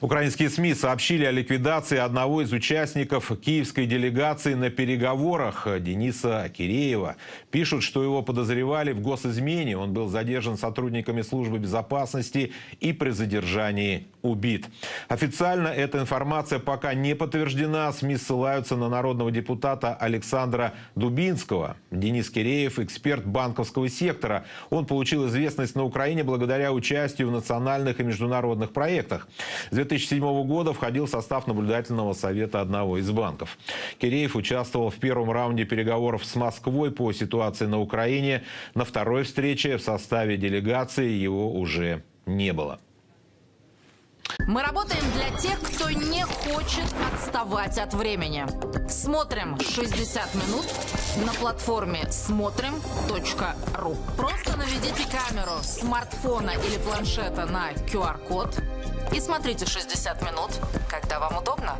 Украинские СМИ сообщили о ликвидации одного из участников киевской делегации на переговорах Дениса Киреева. Пишут, что его подозревали в госизмене. Он был задержан сотрудниками службы безопасности и при задержании убит. Официально эта информация пока не подтверждена. СМИ ссылаются на народного депутата Александра Дубинского. Денис Киреев – эксперт банковского сектора. Он получил известность на Украине благодаря участию в национальных и международных проектах. С 2007 года входил в состав наблюдательного совета одного из банков. Киреев участвовал в первом раунде переговоров с Москвой по ситуации на Украине. На второй встрече в составе делегации его уже не было. Мы работаем для тех, кто не хочет отставать от времени. Смотрим 60 минут на платформе смотрим.ру. Просто наведите камеру смартфона или планшета на QR-код и смотрите 60 минут, когда вам удобно.